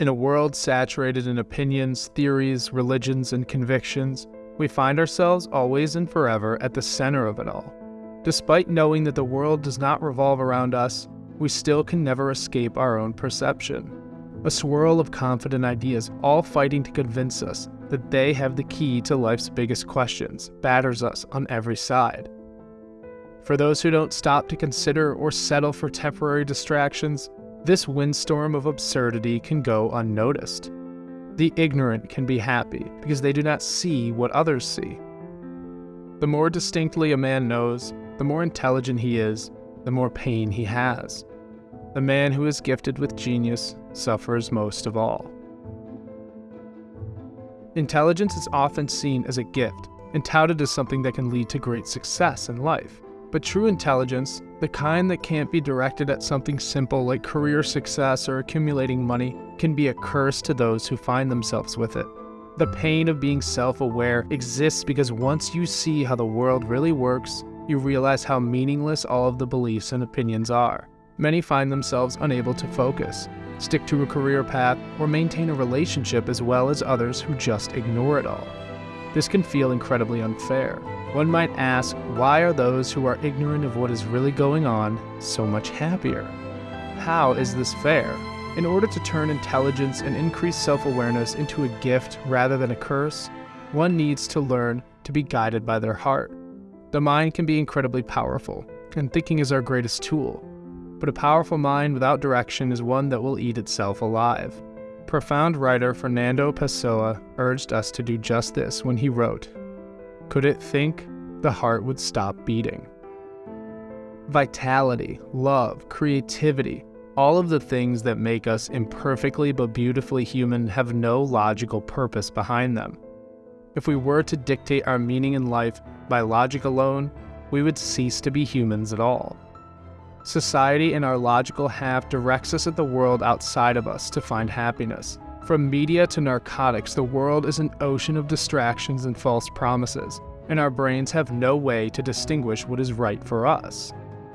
In a world saturated in opinions, theories, religions, and convictions, we find ourselves always and forever at the center of it all. Despite knowing that the world does not revolve around us, we still can never escape our own perception. A swirl of confident ideas, all fighting to convince us that they have the key to life's biggest questions, batters us on every side. For those who don't stop to consider or settle for temporary distractions, this windstorm of absurdity can go unnoticed. The ignorant can be happy because they do not see what others see. The more distinctly a man knows, the more intelligent he is, the more pain he has. The man who is gifted with genius suffers most of all. Intelligence is often seen as a gift and touted as something that can lead to great success in life. But true intelligence, the kind that can't be directed at something simple like career success or accumulating money, can be a curse to those who find themselves with it. The pain of being self aware exists because once you see how the world really works, you realize how meaningless all of the beliefs and opinions are. Many find themselves unable to focus, stick to a career path, or maintain a relationship as well as others who just ignore it all. This can feel incredibly unfair. One might ask, why are those who are ignorant of what is really going on so much happier? How is this fair? In order to turn intelligence and increase self awareness into a gift rather than a curse, one needs to learn to be guided by their heart. The mind can be incredibly powerful, and thinking is our greatest tool. But a powerful mind without direction is one that will eat itself alive. Profound writer Fernando Pessoa urged us to do just this when he wrote Could it think, the heart would stop beating. Vitality, love, creativity, all of the things that make us imperfectly but beautifully human have no logical purpose behind them. If we were to dictate our meaning in life by logic alone, we would cease to be humans at all. Society in our logical half directs us at the world outside of us to find happiness. From media to narcotics, the world is an ocean of distractions and false promises, and our brains have no way to distinguish what is right for us.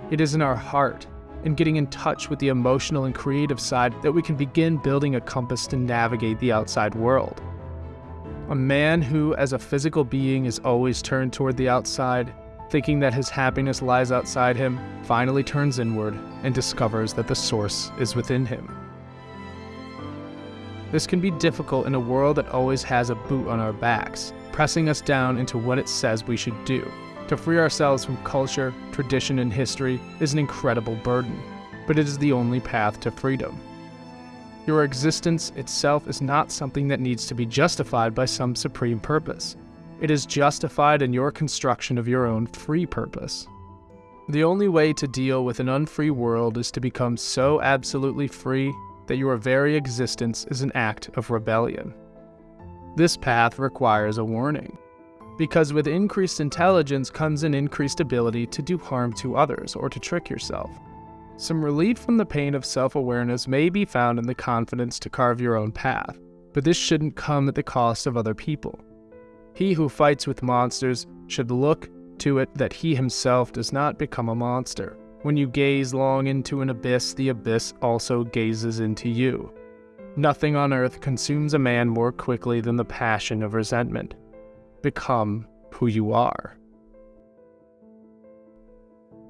It is in our heart, in getting in touch with the emotional and creative side, that we can begin building a compass to navigate the outside world. A man who, as a physical being, is always turned toward the outside, thinking that his happiness lies outside him, finally turns inward and discovers that the source is within him. This can be difficult in a world that always has a boot on our backs, pressing us down into what it says we should do. To free ourselves from culture, tradition, and history is an incredible burden, but it is the only path to freedom. Your existence itself is not something that needs to be justified by some supreme purpose. It is justified in your construction of your own free purpose. The only way to deal with an unfree world is to become so absolutely free that your very existence is an act of rebellion. This path requires a warning, because with increased intelligence comes an increased ability to do harm to others or to trick yourself. Some relief from the pain of self awareness may be found in the confidence to carve your own path, but this shouldn't come at the cost of other people. He who fights with monsters should look to it that he himself does not become a monster. When you gaze long into an abyss, the abyss also gazes into you. Nothing on earth consumes a man more quickly than the passion of resentment. Become who you are.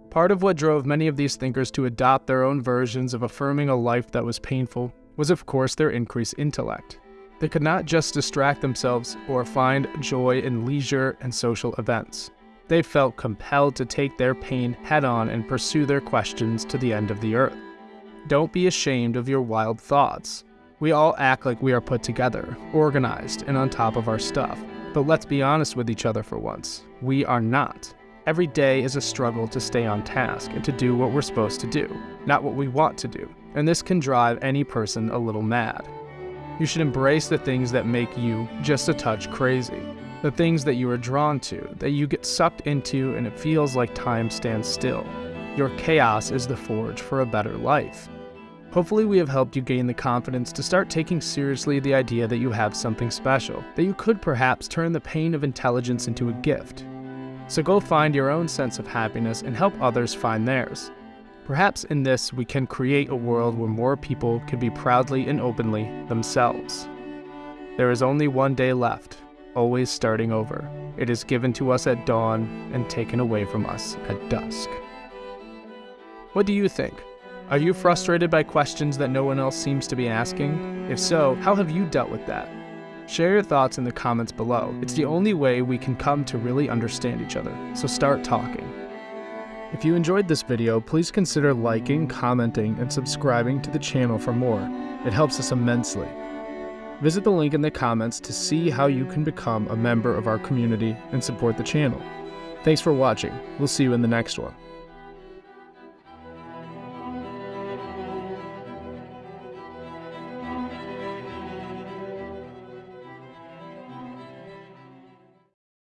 Part of what drove many of these thinkers to adopt their own versions of affirming a life that was painful was, of course, their increased intellect. They could not just distract themselves or find joy in leisure and social events. They felt compelled to take their pain head on and pursue their questions to the end of the earth. Don't be ashamed of your wild thoughts. We all act like we are put together, organized, and on top of our stuff. But let's be honest with each other for once. We are not. Every day is a struggle to stay on task and to do what we're supposed to do, not what we want to do. And this can drive any person a little mad. You should embrace the things that make you just a touch crazy. The things that you are drawn to, that you get sucked into and it feels like time stands still. Your chaos is the forge for a better life. Hopefully, we have helped you gain the confidence to start taking seriously the idea that you have something special, that you could perhaps turn the pain of intelligence into a gift, so go find your own sense of happiness and help others find theirs. Perhaps in this we can create a world where more people can be proudly and openly themselves. There is only one day left, always starting over. It is given to us at dawn and taken away from us at dusk. What do you think? Are you frustrated by questions that no one else seems to be asking? If so, how have you dealt with that? Share your thoughts in the comments below. It's the only way we can come to really understand each other, so start talking. If you enjoyed this video, please consider liking, commenting, and subscribing to the channel for more. It helps us immensely. Visit the link in the comments to see how you can become a member of our community and support the channel. Thanks for watching. We'll see you in the next one.